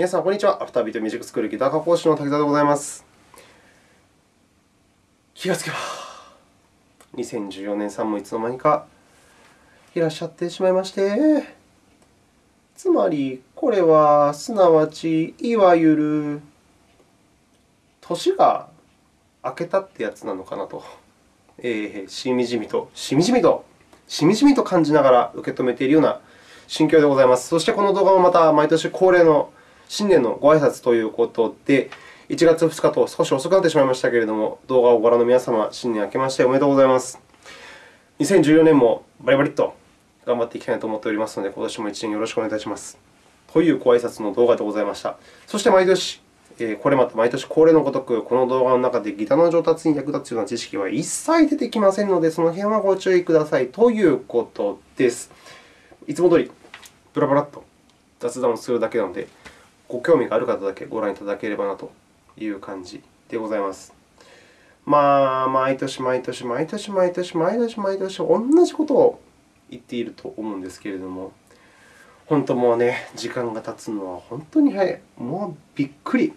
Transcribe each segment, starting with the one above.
皆さん、こんにちは。アフタービートミュージックスクールギター科講師の滝沢でございます。気がつけば、2014年さんもいつの間にかいらっしゃってしまいまして、つまり、これはすなわち、いわゆる年が明けたってやつなのかなと、えー、しみじみと、しみじみと、しみじみと感じながら受け止めているような心境でございます。そして、この動画もまた毎年恒例の新年のご挨拶ということで、1月2日と少し遅くなってしまいましたけれども、動画をご覧の皆様、新年明けましておめでとうございます。2014年もバリバリと頑張っていきたいと思っておりますので、今年も1年よろしくお願いいたします。というご挨拶の動画でございました。そして毎年、これまた毎年恒例のごとく、この動画の中でギターの上達に役立つような知識は一切出てきませんので、その辺はご注意くださいということです。いつも通り、ブラブラッと雑談をするだけなので、ご興味がある方だけご覧いただければなという感じでございます。まあ、毎年毎年毎年毎年毎年毎年同じことを言っていると思うんですけれども、本当もうね、時間が経つのは本当に早い。もうびっくり。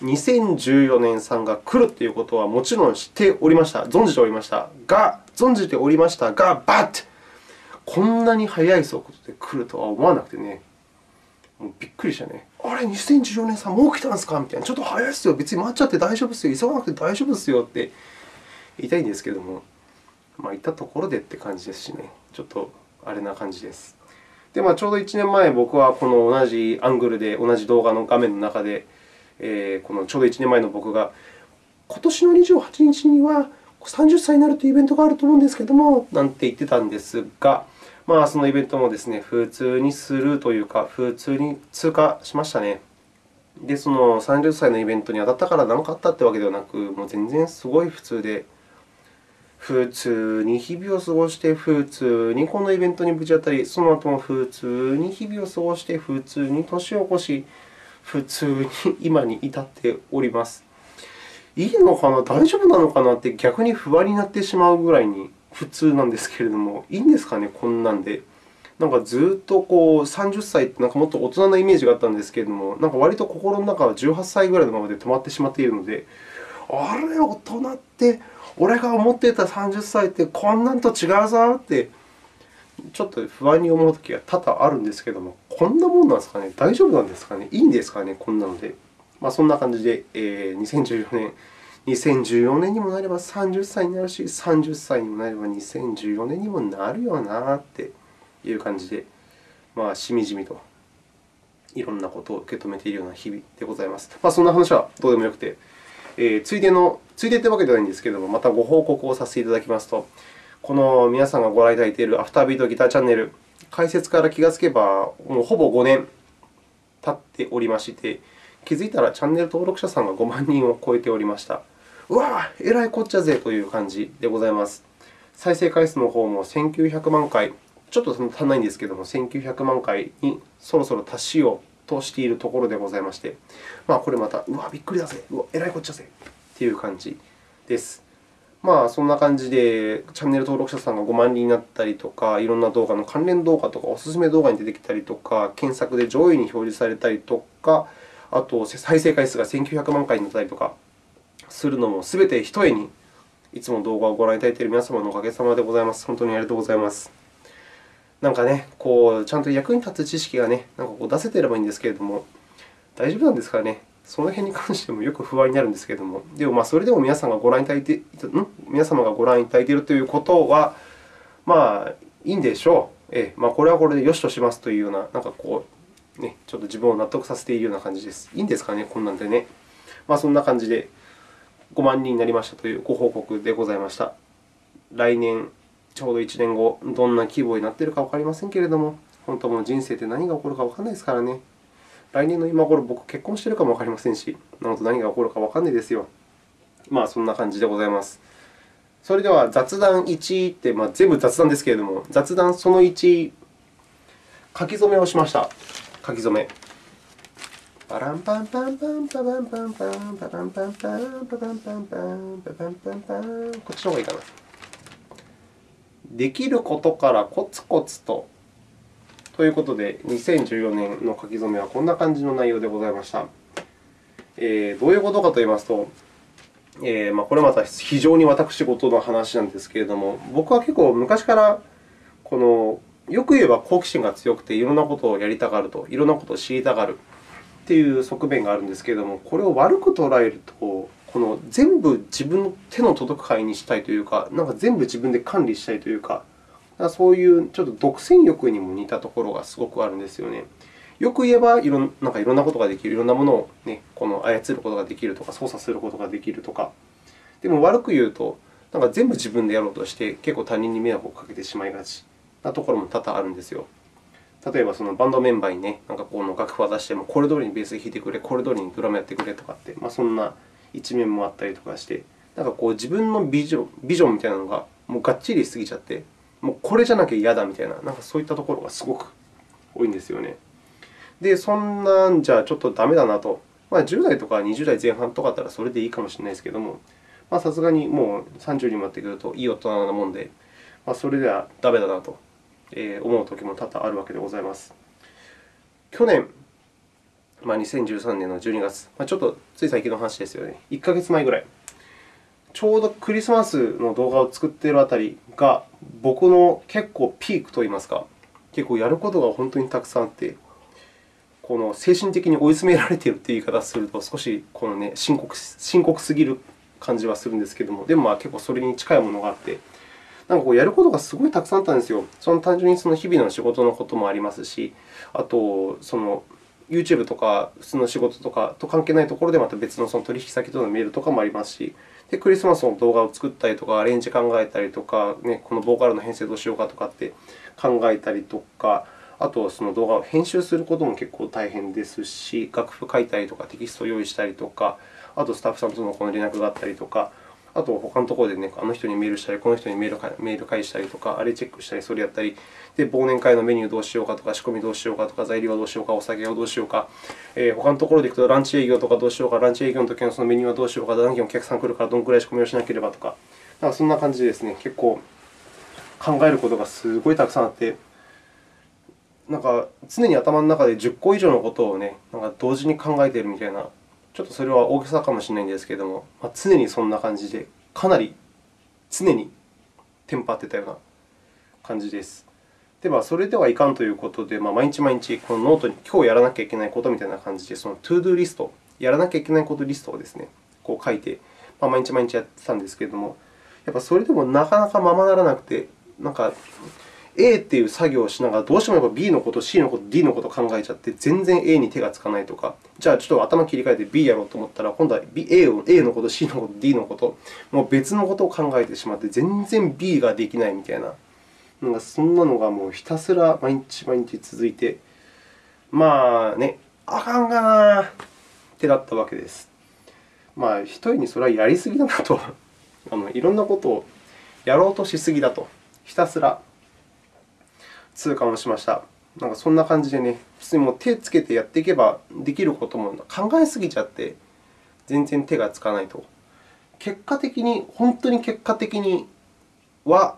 2014年さんが来るということはもちろん知っておりました。存じておりました。が、存じておりましたが、but! こんなに速い速度で来るとは思わなくてね。びっくりしたね。あれ、2014年さん、もう来たんですか？みたいな。ちょっと早いですよ。別に待っちゃって大丈夫ですよ。急がなくて大丈夫ですよって言いたいんですけども、まあ、言ったところでって感じですしね。ちょっとあれな感じです。で、まあ、ちょうど1年前、僕はこの同じアングルで、同じ動画の画面の中で、えー、このちょうど1年前の僕が、今年の28日には30歳になるというイベントがあると思うんですけども、なんて言ってたんですが、まあ、そのイベントもですね、普通にするというか、普通に通過しましたね。で、その30歳のイベントに当たったから何かあったというわけではなく、もう全然すごい普通で、普通に日々を過ごして、普通にこのイベントにぶち当たり、その後も普通に日々を過ごして、普通に年を越し、普通に今に至っております。いいのかな、大丈夫なのかな？って逆に不安になってしまうぐらいに普通なんですけれども、いいんですかね、こんなんで。なんかずっとこう30歳ってなんかもっと大人なイメージがあったんですけれども、なんか割と心の中は18歳ぐらいのままで止まってしまっているので、あれ、大人って、俺が思ってた30歳ってこんなんと違うぞって、ちょっと不安に思うときが多々あるんですけれども、こんなもんなんですかね、大丈夫なんですかね、いいんですかね、こんなので。まあ、そんな感じで、えー、2014年2014年にもなれば30歳になるし、30歳にもなれば2014年にもなるよなっていう感じで、まあ、しみじみといろんなことを受け止めているような日々でございます。まあ、そんな話はどうでもよくて、えー、ついでの、ついでというわけではないんですけれども、またご報告をさせていただきますと、この皆さんがご覧いただいているアフタービートギターチャンネル、開設から気がつけば、もうほぼ5年経っておりまして、気づいたらチャンネル登録者さんが5万人を超えておりました。うわえらいこっちゃぜという感じでございます。再生回数の方も1900万回、ちょっと足んないんですけれども、1900万回にそろそろ達しようとしているところでございまして、まあ、これまた、うわびっくりだぜ、うわえらいこっちゃぜという感じです。まあ、そんな感じで、チャンネル登録者さんが5万人になったりとか、いろんな動画の関連動画とか、おすすめ動画に出てきたりとか、検索で上位に表示されたりとか、あと、再生回数が1900万回になったりとか、するのもすべてひとえに、いつも動画をご覧いただいている皆様のおかげさまでございます。本当にありがとうございます。なんかね、こうちゃんと役に立つ知識がね、なんかこう出せていればいいんですけれども、大丈夫なんですかね？その辺に関してもよく不安になるんですけれども、でもまあそれでも皆さんがご覧いただいて、ん？皆様がご覧いただいているということは、まあいいんでしょう。ええまあ、これはこれでよしとしますというような、なんかこう、ね、ちょっと自分を納得させているような感じです。いいんですかね、こんなんでね。まあ、そんな感じで。5万人になりましたというご報告でございました。来年、ちょうど1年後、どんな規模になっているかわかりませんけれども、本当もう人生って何が起こるかわからないですからね。来年の今頃、僕結婚しているかもわかりませんし、なので何が起こるかわからないですよ。まあ、そんな感じでございます。それでは、雑談1って、まあ、全部雑談ですけれども、雑談その1、書き初めをしました。書き初め。パランパンパンパンパパンパンパンパパンパンパンパパンパンパンパパンパンパンこっちの方がいいかな。できることからコツコツとということで、2014年の書き初めはこんな感じの内容でございました。えー、どういうことかといいますと、えーまあ、これまた非常に私事の話なんですけれども、僕は結構昔からこのよく言えば好奇心が強くて、いろんなことをやりたがると、いろんなことを知りたがるという側面があるんですけれども、これを悪く捉えると、この全部自分の手の届く範囲にしたいというか、なんか全部自分で管理したいというか、そういうちょっと独占欲にも似たところがすごくあるんですよね。よく言えばいろんなんかいろんなことができる、いろんなものを、ね、この操ることができるとか、操作することができるとか。でも悪く言うと、なんか全部自分でやろうとして、結構他人に迷惑をかけてしまいがちなところも多々あるんですよ。例えば、そのバンドメンバーにね、なんかこの楽譜を出しても、これ通りにベース弾いてくれ、これ通りにドラムやってくれとかって、まあ、そんな一面もあったりとかして、なんかこう自分のビジョンビジョンみたいなのがもうがっちりしすぎちゃって、もうこれじゃなきゃ嫌だみたいな、なんかそういったところがすごく多いんですよね。で、そんなんじゃちょっとダメだなと。まあ、10代とか20代前半とかだったらそれでいいかもしれないですけども、さすがにもう30になってくるといい大人なもんで、まあ、それではダメだなと思うときも多々あるわけでございます。去年、まあ、2013年の12月、まあ、ちょっとつい最近の話ですよね。1ヶ月前ぐらい。ちょうどクリスマスの動画を作っているあたりが、僕の結構ピークといいますか、結構やることが本当にたくさんあって、この精神的に追い詰められているという言い方をすると、少しこの、ね、深刻深刻すぎる感じはするんですけれども、でもまあ結構それに近いものがあって、なんかこうやることがすごいたくさんあったんですよ。その単純にその日々の仕事のこともありますし、あと、その YouTube とか普通の仕事とかと関係ないところでまた別のその取引先とのメールとかもありますし、でクリスマスの動画を作ったりとか、アレンジ考えたりとか、ね、このボーカルの編成どうしようかとかって考えたりとか、あとその動画を編集することも結構大変ですし、楽譜書いたりとか、テキストを用意したりとか、あとスタッフさんとのこの連絡があったりとか、あと他のところで、ね、あの人にメールしたり、この人にメールメール返したりとか、あれチェックしたり、それやったり、で忘年会のメニューどうしようかとか、仕込みどうしようかとか、材料はどうしようか、お酒はどうしようか、えー、他のところで行くとランチ営業とかどうしようか、ランチ営業の時のそのメニューはどうしようか、何件お客さん来るからどのくらい仕込みをしなければとか、なんかそんな感じでですね、結構考えることがすごいたくさんあって、なんか常に頭の中で10個以上のことを、ね、なんか同時に考えているみたいなちょっとそれは大げさかもしれないんですけれども、まあ、常にそんな感じで、かなり常にテンパってたような感じです。では、それではいかんということで、まあ、毎日毎日このノートに今日やらなきゃいけないことみたいな感じで、その to-do list、やらなきゃいけないことリストをですね、こう書いて、まあ、毎日毎日やってたんですけれども、やっぱそれでもなかなかままならなくて、なんか A っていう作業をしながら、どうしてもやっぱ B のこと、C のこと、D のことを考えちゃって、全然 A に手がつかないとか、じゃあちょっと頭切り替えて B やろうと思ったら、今度は A, を A のこと、C のこと、D のこと、もう別のことを考えてしまって、全然 B ができないみたいな、なんかそんなのがもうひたすら毎日毎日続いて、まあね、あかんがなってなったわけです。まあ、一人にそれはやりすぎだなと。あの、いろんなことをやろうとしすぎだと、ひたすら。痛感をしました。なんかそんな感じでね、普通にもう手をつけてやっていけばできることも考えすぎちゃって、全然手がつかないと。結果的に、本当に結果的には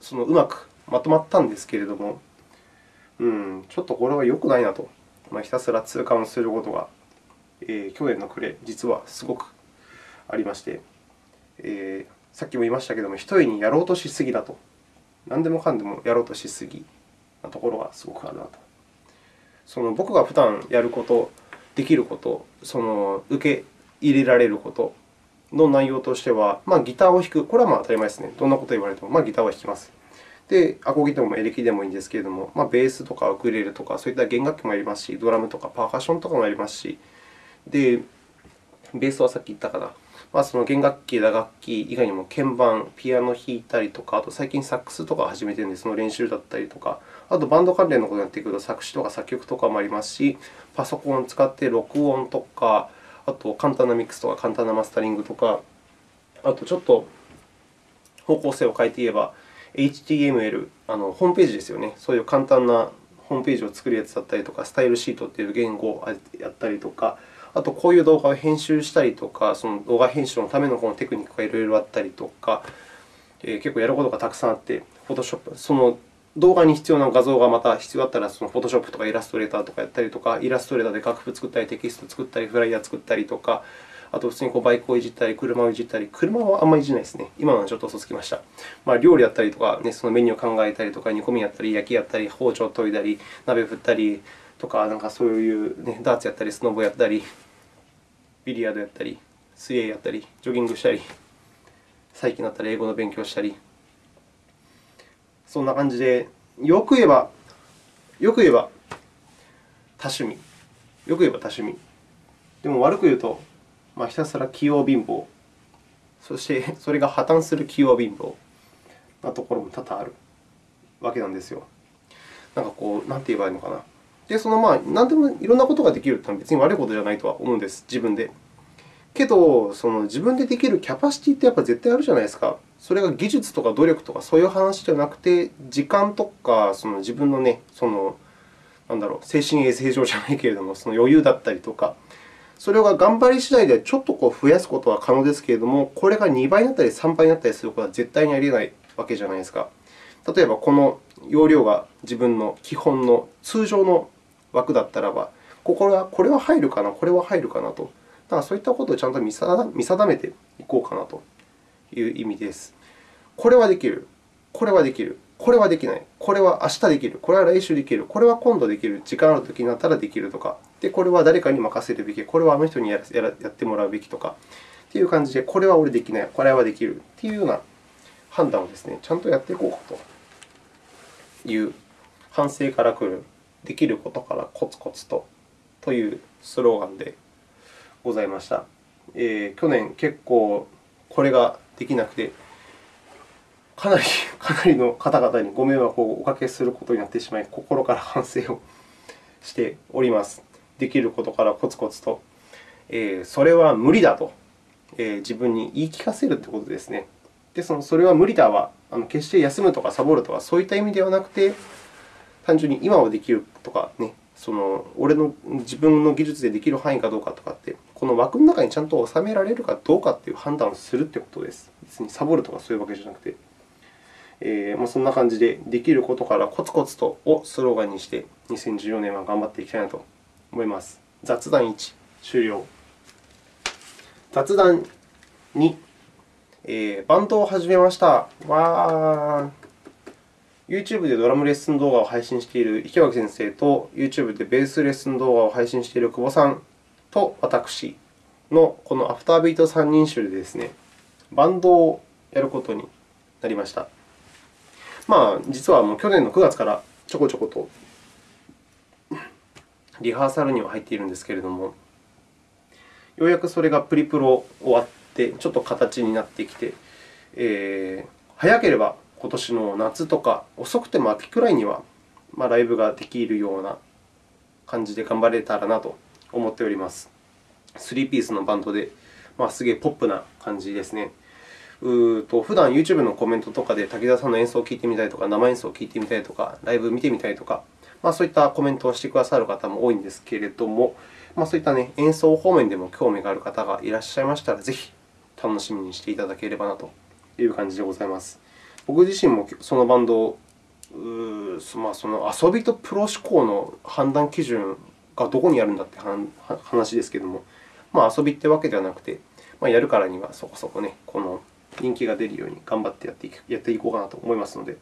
そのうまくまとまったんですけれども、うん、ちょっとこれは良くないなと、まあ、ひたすら痛感をすることが、えー、去年の暮れ、実はすごくありまして、えー、さっきも言いましたけれども、一人にやろうとしすぎだと。何でもかんでもやろうとしすぎ。なところがすごくあるなと。その僕が普段やること、できること、その受け入れられることの内容としては、まあ、ギターを弾く。これはまあ当たり前ですね。どんなこと言われても、まあ、ギターは弾きます。で、アコギでもエレキでもいいんですけれども、まあ、ベースとかウクレレとか、そういった弦楽器もありますし、ドラムとかパーカッションとかもありますし、で、ベースはさっき言ったかな。まあ、その弦楽器、打楽器以外にも鍵盤、ピアノ弾いたりとか、あと最近サックスとか始めてるので、その練習だったりとか、あとバンド関連のことになってくると作詞とか作曲とかもありますし、パソコンを使って録音とか、あと簡単なミックスとか簡単なマスタリングとか、あとちょっと方向性を変えて言えば、HTML、あのホームページですよね。そういう簡単なホームページを作るやつだったりとか、スタイルシートという言語をやったりとか、あと、こういう動画を編集したりとか、その動画編集のためのこのテクニックがいろいろあったりとか、えー、結構やることがたくさんあって、Photoshop、その動画に必要な画像がまた必要だったら、その Photoshop とかイラストレーターとかやったりとか、イラストレーターで楽譜作ったり、テキスト作ったり、フライヤー作ったりとか、あと普通にこうバイクをいじったり、車をいじったり、車はあんまりいじないですね。今のはちょっと嘘つきました。まあ、料理やったりとか、ね、そのメニューを考えたりとか、煮込みやったり、焼きやったり、包丁を研いだり、鍋振ったりとか、なんかそういう、ね、ダーツやったり、スノボやったり、ビリヤードやったり、水泳やったり、ジョギングしたり、最近だったら英語の勉強したり、そんな感じで、よく言えば、よく言えば多趣味。よく言えば多趣味。でも悪く言うと、まあ、ひたすら器用貧乏。そしてそれが破綻する器用貧乏なところも多々あるわけなんですよ。なんかこう、なんて言えばいいのかな。で、そのまあ、何でもいろんなことができるというのは別に悪いことじゃないとは思うんです、自分で。けど、その自分でできるキャパシティってやっぱ絶対あるじゃないですか。それが技術とか努力とかそういう話じゃなくて、時間とかその自分のね、そのなんだろう、精神衛生上じゃないけれども、その余裕だったりとか、それが頑張り次第でちょっとこう増やすことは可能ですけれども、これが2倍になったり3倍になったりすることは絶対にありえないわけじゃないですか。例えば、この容量が自分の基本の通常の枠だったらば、ここはこれは入るかな、これは入るかなと。だからそういったことをちゃんと見定めていこうかなという意味です。これはできる、これはできる、これはできない、これは明日できる、これは来週できる、これは今度できる、時間あるときになったらできるとか、でこれは誰かに任せるべき、これはあの人にやってもらうべきとか。という感じで、これは俺できない、これはできる。というような判断をですね、ちゃんとやっていこうかと。いう反省から来る、できることからコツコツと。というスローガンでございました。えー、去年、結構これができなくて、かなり かなりの方々にご迷惑をおかけすることになってしまい、心から反省をしております。できることからコツコツと、えー、それは無理だと、えー、自分に言い聞かせるということですね。で、そのそれは無理だは、あの決して休むとかサボるとか、そういった意味ではなくて、単純に今はできるとか、ね、その俺の自分の技術でできる範囲かどうかとかって、この枠の中にちゃんと収められるかどうかという判断をするということです。別にサボるとかそういうわけじゃなくて。えー、まあ、そんな感じで、できることからコツコツとをスローガンにして、2014年は頑張っていきたいなと思います。雑談1、終了。雑談2、えー、バンドを始めました。わー。YouTube でドラムレッスン動画を配信している池脇先生と、YouTube でベースレッスン動画を配信している久保さんと私のこのアフタービート3人集でですね、バンドをやることになりました。まあ、実はもう去年の9月からちょこちょことリハーサルには入っているんですけれども、ようやくそれがプリプロ終わって、ちょっと形になってきて、えー、早ければ今年の夏とか、遅くても秋くらいには、まあ、ライブができるような感じで頑張れたらなと思っております。3ピースのバンドで、まあ、すげえポップな感じですね。うと普段 YouTube のコメントとかで滝沢さんの演奏を聴いてみたいとか、生演奏を聴いてみたいとか、ライブ見てみたいとか、まあ、そういったコメントをしてくださる方も多いんですけれども、まあ、そういった、ね、演奏方面でも興味がある方がいらっしゃいましたら、ぜひ楽しみにしていただければなという感じでございます。僕自身もそのバンドを、まあ、その遊びとプロ志向の判断基準がどこにあるんだって話ですけれども、まあ、遊びってわけではなくて、まあ、やるからにはそこそこね、この人気が出るように頑張ってやっていやっていこうかなと思いますので、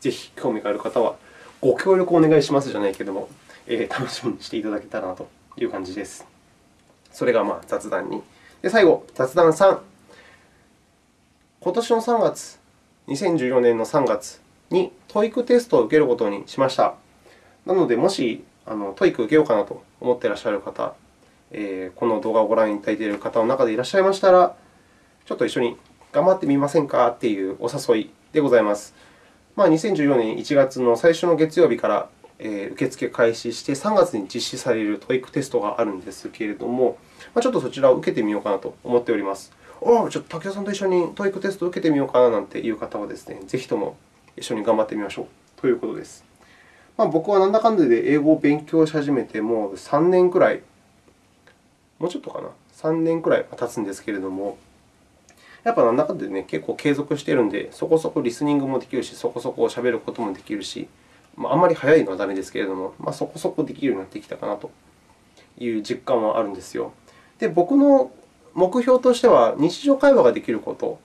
ぜひ興味がある方はご協力お願いしますじゃないけれども、えー、楽しみにしていただけたらなという感じです。それがまあ雑談2。で、最後、雑談3。今年の3月、2014年の3月に TOEIC テストを受けることにしました。なので、もしあの TOEIC 受けようかなと思っていらっしゃる方、えー、この動画をご覧いただいている方の中でいらっしゃいましたら、ちょっと一緒に頑張ってみませんかというお誘いでございます。まあ、2014年1月の最初の月曜日から受付開始して、3月に実施される TOEIC テストがあるんですけれども、まあ、ちょっとそちらを受けてみようかなと思っております。おお、ちょっと武田さんと一緒に TOEIC テストを受けてみようかななんていう方はですね、ぜひとも一緒に頑張ってみましょうということです。まあ、僕はなんだかんだで英語を勉強し始めてもう3年くらい、もうちょっとかな、3年くらい経つんですけれども、やっぱなんだかんだで、ね、結構継続しているので、そこそこリスニングもできるし、そこそこ喋ることもできるし、まあ、あんまり早いのはダメですけれども、まあ、そこそこできるようになってきたかなという実感はあるんですよ。で、僕の目標としては、日常会話ができること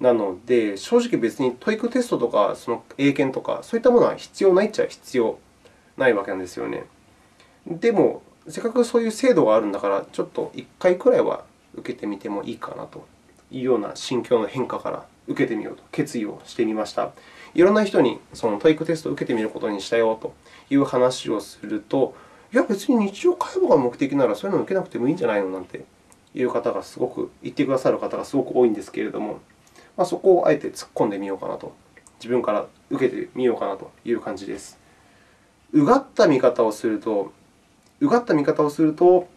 なので、正直別に TOEICテストとか、その英検とか、そういったものは必要ないっちゃ必要ないわけなんですよね。でも、せっかくそういう制度があるんだから、ちょっと1回くらいは受けてみてもいいかなと。いうような心境の変化から受けてみようと。決意をしてみました。いろんな人にその TOEICテストを受けてみることにしたよと。いう話をすると、いや、別に日常会話が目的ならそういうのを受けなくてもいいんじゃないの？なんて。いう方がすごく言ってくださる方がすごく多いんですけれども、まあ、そこをあえて突っ込んでみようかなと、自分から受けてみようかなという感じです。うがった見方をすると、うがった見方をすると、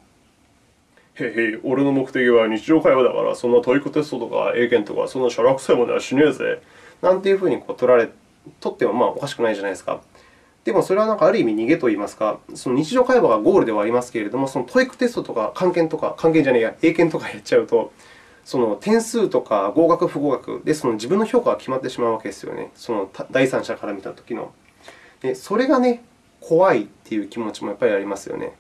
へいへい、俺の目的は日常会話だから、そんな TOEICテストとか英検とか、そんなシャラくさいものはしねえぜ。なんていうふうにこう取られ、取ってもまあおかしくないじゃないですか。でも、それはなんかある意味逃げといいますか、その日常会話がゴールではありますけれども、その TOEICテストとか、漢検とか、漢検じゃねえや、英検とかやっちゃうと、その点数とか合格、不合格でその自分の評価が決まってしまうわけですよね。その第三者から見たときの。で、それがね、怖いっていう気持ちもやっぱりありますよね。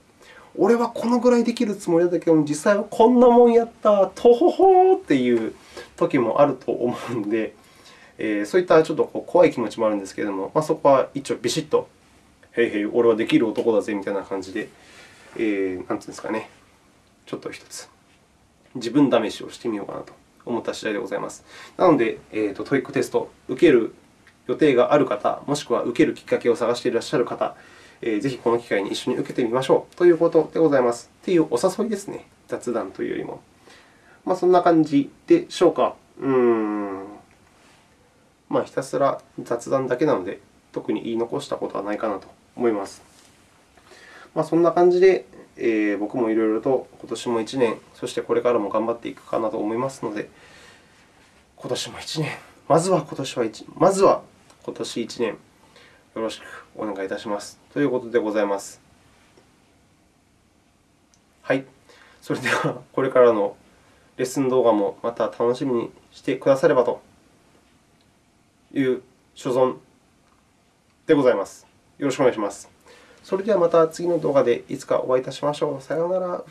俺はこのぐらいできるつもりだったけど、実際はこんなもんやった、とほほーっていう時もあると思うので、えー、そういったちょっと怖い気持ちもあるんですけれども、まあ、そこは一応ビシッと、へいへい、俺はできる男だぜみたいな感じで、えー、なんていうんですかね、ちょっと一つ自分試しをしてみようかなと思った次第でございます。なので、えーと、 TOEICテスト、受ける予定がある方、もしくは受けるきっかけを探していらっしゃる方、えー、ぜひこの機会に一緒に受けてみましょうということでございます。というお誘いですね。雑談というよりも。まあ、そんな感じでしょうか。うーん。まあ、ひたすら雑談だけなので、特に言い残したことはないかなと思います。まあ、そんな感じで、えー、僕もいろいろと今年も1年、そしてこれからも頑張っていくかなと思いますので、今年も1年、まずは今年は1、まずは今年1年、よろしくお願いいたします。ということでございます。はい。それでは、これからのレッスン動画もまた楽しみにしてくださればという所存でございます。よろしくお願いします。それではまた次の動画でいつかお会いいたしましょう。さようなら。